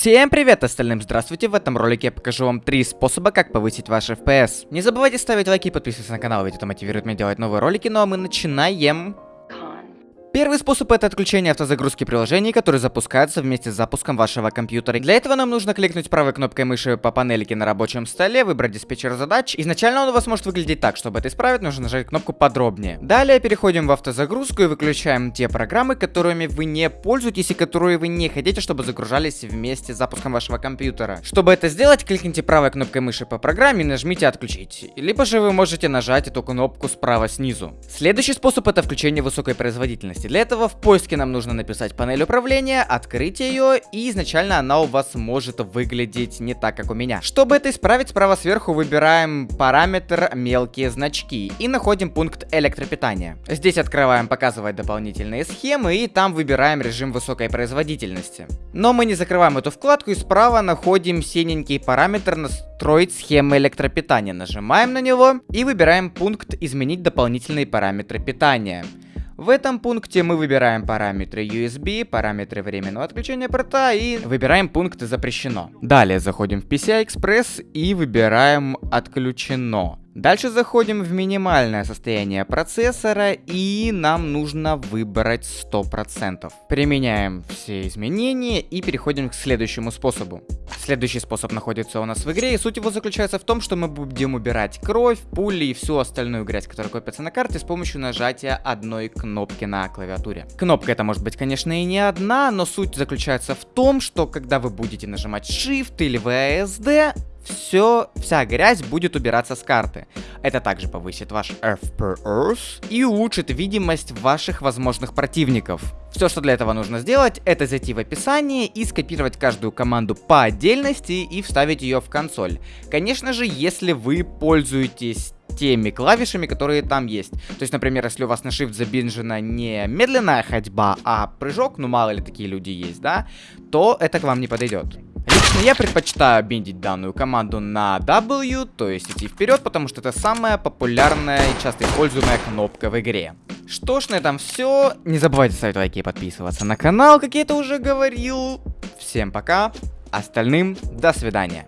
Всем привет остальным, здравствуйте, в этом ролике я покажу вам три способа, как повысить ваш FPS. Не забывайте ставить лайки и подписываться на канал, ведь это мотивирует меня делать новые ролики, ну а мы начинаем... Первый способ это отключение автозагрузки приложений, которые запускаются вместе с запуском вашего компьютера. Для этого нам нужно кликнуть правой кнопкой мыши по панельке на рабочем столе, выбрать диспетчер задач. Изначально он у вас может выглядеть так, чтобы это исправить, нужно нажать кнопку подробнее. Далее переходим в автозагрузку и выключаем те программы, которыми вы не пользуетесь и которые вы не хотите, чтобы загружались вместе с запуском вашего компьютера. Чтобы это сделать, кликните правой кнопкой мыши по программе и нажмите отключить. Либо же вы можете нажать эту кнопку справа снизу. Следующий способ это включение высокой производительности. Для этого в поиске нам нужно написать панель управления, открыть ее, и изначально она у вас может выглядеть не так, как у меня. Чтобы это исправить, справа сверху выбираем параметр мелкие значки и находим пункт электропитания. Здесь открываем показывать дополнительные схемы и там выбираем режим высокой производительности. Но мы не закрываем эту вкладку и справа находим синенький параметр настроить схемы электропитания. Нажимаем на него и выбираем пункт изменить дополнительные параметры питания. В этом пункте мы выбираем параметры USB, параметры временного отключения порта и выбираем пункт запрещено. Далее заходим в PCI Express и выбираем отключено. Дальше заходим в минимальное состояние процессора и нам нужно выбрать 100%. Применяем все изменения и переходим к следующему способу. Следующий способ находится у нас в игре и суть его заключается в том, что мы будем убирать кровь, пули и всю остальную грязь, которая копится на карте с помощью нажатия одной кнопки на клавиатуре. Кнопка это может быть конечно и не одна, но суть заключается в том, что когда вы будете нажимать Shift или VSD, все, вся грязь будет убираться с карты. Это также повысит ваш FPS и улучшит видимость ваших возможных противников. Все, что для этого нужно сделать, это зайти в описание и скопировать каждую команду по отдельности и вставить ее в консоль. Конечно же, если вы пользуетесь теми клавишами, которые там есть. То есть, например, если у вас на Shift забинжена не медленная ходьба, а прыжок, ну мало ли такие люди есть, да, то это к вам не подойдет. Лично я предпочитаю биндить данную команду на W, то есть идти вперед, потому что это самая популярная и часто используемая кнопка в игре. Что ж, на этом все. Не забывайте ставить лайки и подписываться на канал, как я это уже говорил. Всем пока, остальным до свидания.